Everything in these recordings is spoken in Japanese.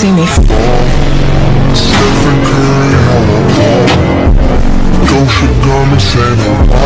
see me. Stephen Curry, hello. Dolce Gabbana,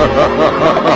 ha ha ha